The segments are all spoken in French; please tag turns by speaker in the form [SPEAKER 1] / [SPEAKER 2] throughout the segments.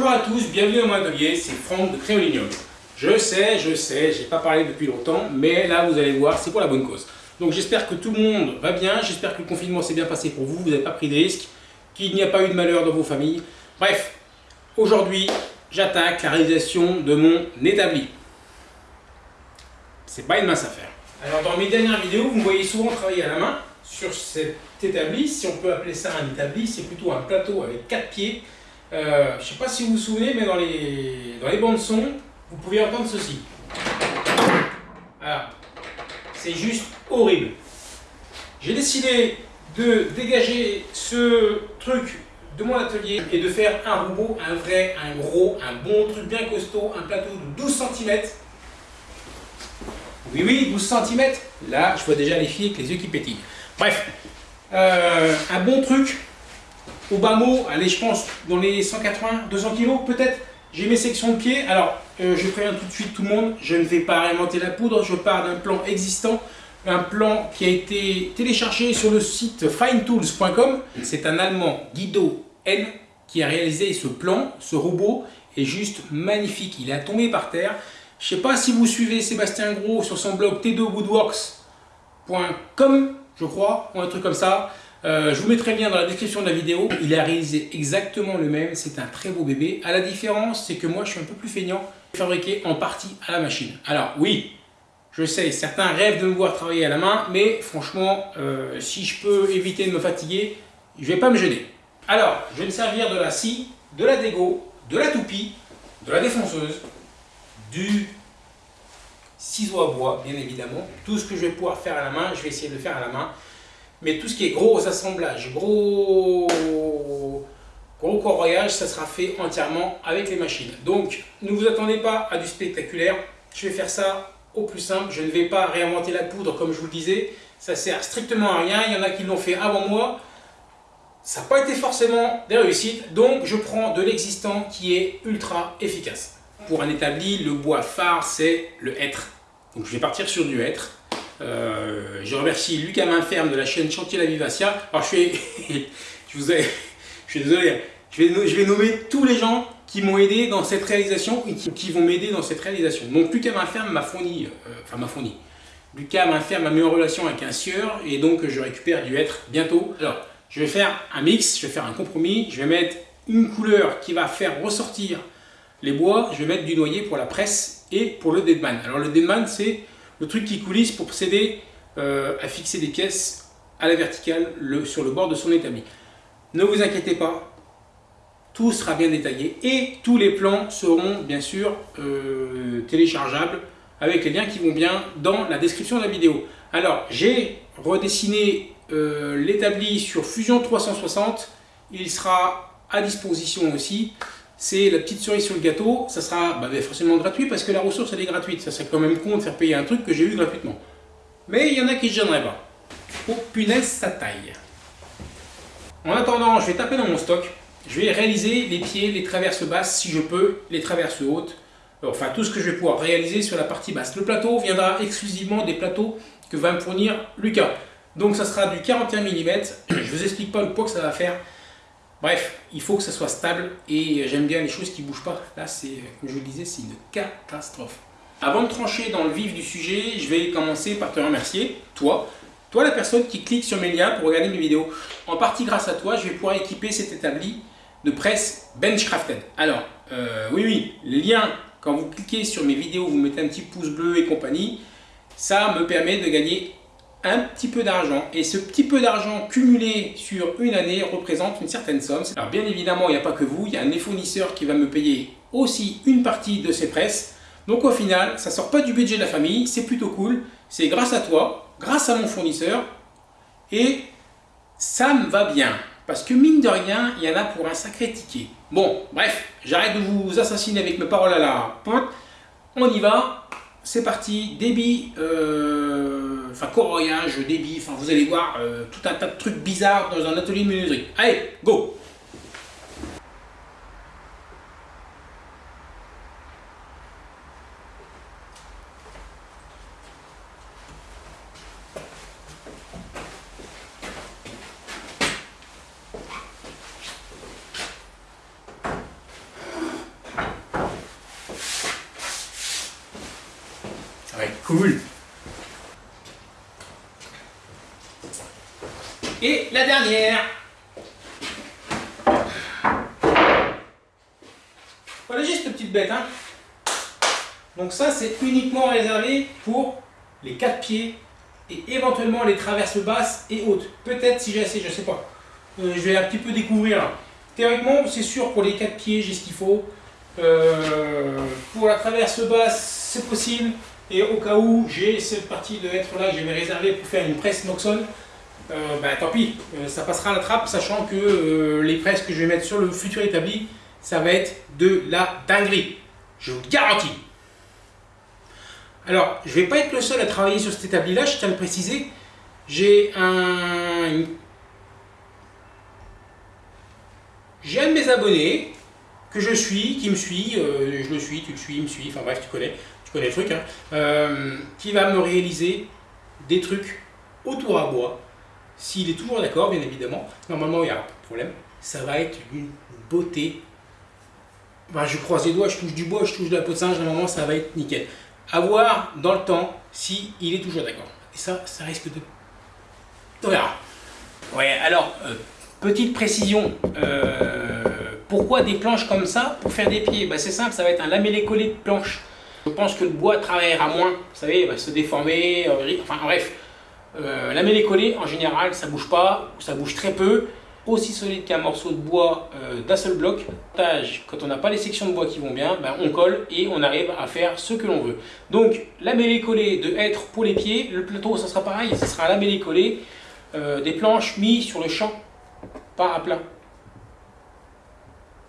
[SPEAKER 1] Bonjour à tous, bienvenue dans mon atelier, c'est Franck de Créolignol. Je sais, je sais, j'ai pas parlé depuis longtemps, mais là vous allez voir, c'est pour la bonne cause. Donc j'espère que tout le monde va bien, j'espère que le confinement s'est bien passé pour vous, vous n'avez pas pris de risques, qu'il n'y a pas eu de malheur dans vos familles. Bref, aujourd'hui, j'attaque la réalisation de mon établi. C'est pas une mince affaire. Alors dans mes dernières vidéos, vous me voyez souvent travailler à la main sur cet établi, si on peut appeler ça un établi, c'est plutôt un plateau avec quatre pieds euh, je ne sais pas si vous vous souvenez, mais dans les, dans les bandes son, vous pouvez entendre ceci. Voilà. C'est juste horrible. J'ai décidé de dégager ce truc de mon atelier et de faire un robot, un vrai, un gros, un bon truc bien costaud, un plateau de 12 cm. Oui, oui, 12 cm. Là, je vois déjà les filles avec les yeux qui pétillent. Bref, euh, un bon truc au bas mot, allez, je pense dans les 180, 200 kg peut-être. J'ai mes sections de pied. Alors, euh, je préviens tout de suite tout le monde, je ne vais pas réinventer la poudre. Je pars d'un plan existant, un plan qui a été téléchargé sur le site finetools.com. C'est un Allemand, Guido N, qui a réalisé ce plan. Ce robot est juste magnifique. Il est tombé par terre. Je ne sais pas si vous suivez Sébastien Gros sur son blog t2woodworks.com, je crois, ou un truc comme ça. Euh, je vous mettrai le lien dans la description de la vidéo. Il a réalisé exactement le même. C'est un très beau bébé. À la différence, c'est que moi, je suis un peu plus feignant. Fabriqué en partie à la machine. Alors, oui, je sais, certains rêvent de me voir travailler à la main. Mais franchement, euh, si je peux éviter de me fatiguer, je ne vais pas me gêner. Alors, je vais me servir de la scie, de la dégo, de la toupie, de la défonceuse, du ciseau à bois, bien évidemment. Tout ce que je vais pouvoir faire à la main, je vais essayer de le faire à la main. Mais tout ce qui est gros assemblage, gros, gros corroyage, ça sera fait entièrement avec les machines. Donc, ne vous attendez pas à du spectaculaire. Je vais faire ça au plus simple. Je ne vais pas réinventer la poudre comme je vous le disais. Ça sert strictement à rien. Il y en a qui l'ont fait avant moi. Ça n'a pas été forcément des réussites. Donc, je prends de l'existant qui est ultra efficace. Pour un établi, le bois phare, c'est le hêtre. Donc, je vais partir sur du hêtre. Euh, je remercie Lucas Mainferme de la chaîne Chantier la Vivacia. Alors je, suis, je, vous ai, je suis désolé, je vais, je vais nommer tous les gens qui m'ont aidé dans cette réalisation et qui, vont m'aider dans cette réalisation. Donc Lucas Mainferme m'a fourni, euh, enfin m'a fourni, Lucas Mainferme m'a mis en relation avec un sieur et donc je récupère du hêtre bientôt. Alors je vais faire un mix, je vais faire un compromis, je vais mettre une couleur qui va faire ressortir les bois, je vais mettre du noyer pour la presse et pour le deadman. Alors le deadman c'est le truc qui coulisse pour procéder euh, à fixer des pièces à la verticale sur le bord de son établi. Ne vous inquiétez pas, tout sera bien détaillé et tous les plans seront bien sûr euh, téléchargeables avec les liens qui vont bien dans la description de la vidéo. Alors, j'ai redessiné euh, l'établi sur Fusion 360, il sera à disposition aussi c'est la petite cerise sur le gâteau, ça sera bah, forcément gratuit parce que la ressource elle est gratuite, ça serait quand même con de faire payer un truc que j'ai eu gratuitement. Mais il y en a qui ne gêneraient pas. Oh punaise, ça taille. En attendant, je vais taper dans mon stock, je vais réaliser les pieds, les traverses basses si je peux, les traverses hautes, enfin tout ce que je vais pouvoir réaliser sur la partie basse. Le plateau viendra exclusivement des plateaux que va me fournir Lucas. Donc ça sera du 41 mm, je vous explique pas le poids que ça va faire, Bref, il faut que ça soit stable et j'aime bien les choses qui ne bougent pas. Là, comme je vous le disais, c'est une catastrophe. Avant de trancher dans le vif du sujet, je vais commencer par te remercier, toi, toi la personne qui clique sur mes liens pour regarder mes vidéos. En partie grâce à toi, je vais pouvoir équiper cet établi de presse Benchcrafted. Alors, euh, oui, oui, les liens, quand vous cliquez sur mes vidéos, vous mettez un petit pouce bleu et compagnie, ça me permet de gagner un petit peu d'argent et ce petit peu d'argent cumulé sur une année représente une certaine somme. Alors bien évidemment, il n'y a pas que vous, il y a un fournisseur qui va me payer aussi une partie de ces presses. Donc au final, ça sort pas du budget de la famille, c'est plutôt cool. C'est grâce à toi, grâce à mon fournisseur et ça me va bien. Parce que mine de rien, il y en a pour un sacré ticket. Bon, bref, j'arrête de vous assassiner avec mes paroles à la pointe. On y va, c'est parti, débit... Euh enfin corroyage, débit, enfin vous allez voir euh, tout un tas de trucs bizarres dans un atelier de menuiserie. Allez, go Cool. Et la dernière. Voilà juste cette petite bête. Hein. Donc ça, c'est uniquement réservé pour les quatre pieds et éventuellement les traverses basses et hautes. Peut-être si j'ai assez, je sais pas. Euh, je vais un petit peu découvrir. Théoriquement, c'est sûr pour les quatre pieds, j'ai ce qu'il faut. Euh, pour la traverse basse, c'est possible. Et au cas où j'ai cette partie de être là que j'avais réservé pour faire une presse Noxon, euh, ben, tant pis, ça passera à la trappe, sachant que les presses que je vais mettre sur le futur établi, ça va être de la dinguerie. Je vous le garantis. Alors, je ne vais pas être le seul à travailler sur cet établi-là, je tiens à le préciser. J'ai un... J'ai un de mes abonnés que je suis, qui me suit, euh, je le suis, tu le suis, il me suit, enfin bref, tu connais, tu connais le truc, hein, euh, qui va me réaliser des trucs autour à bois, s'il est toujours d'accord, bien évidemment. Normalement, il n'y a pas de problème. Ça va être une beauté je croise les doigts, je touche du bois, je touche de la peau de singe, moment ça va être nickel. A voir dans le temps si il est toujours d'accord. Et ça, ça risque de... On verra. Ouais, alors, euh, petite précision. Euh, pourquoi des planches comme ça pour faire des pieds? Bah, C'est simple, ça va être un lamellé-collé de planche. Je pense que le bois travaillera moins, vous savez, il va se déformer, euh, enfin bref. lamellé-collé, en général, ça bouge pas, ça bouge très peu aussi solide qu'un morceau de bois euh, d'un seul bloc. Quand on n'a pas les sections de bois qui vont bien, ben, on colle et on arrive à faire ce que l'on veut. Donc la mêlée collée de être pour les pieds, le plateau ça sera pareil, ce sera la mêlée collée, euh, des planches mises sur le champ, pas à plat.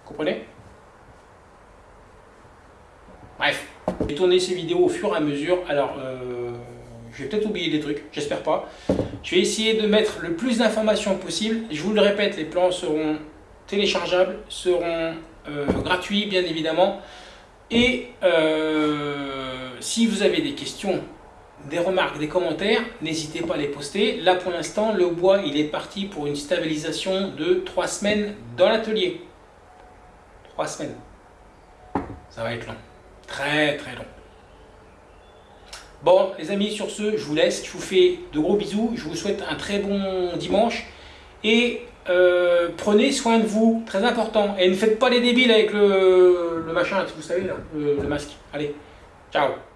[SPEAKER 1] Comprenez? Bref, j'ai tourné ces vidéos au fur et à mesure, alors euh, je vais peut-être oublier des trucs, j'espère pas. Je vais essayer de mettre le plus d'informations possible. Je vous le répète, les plans seront téléchargeables, seront euh, gratuits bien évidemment. Et euh, si vous avez des questions, des remarques, des commentaires, n'hésitez pas à les poster. Là pour l'instant, le bois il est parti pour une stabilisation de 3 semaines dans l'atelier. 3 semaines. Ça va être long. Très très long. Bon, les amis, sur ce, je vous laisse. Je vous fais de gros bisous. Je vous souhaite un très bon dimanche. Et euh, prenez soin de vous, très important. Et ne faites pas les débiles avec le, machin, vous savez, là, le masque. Allez, ciao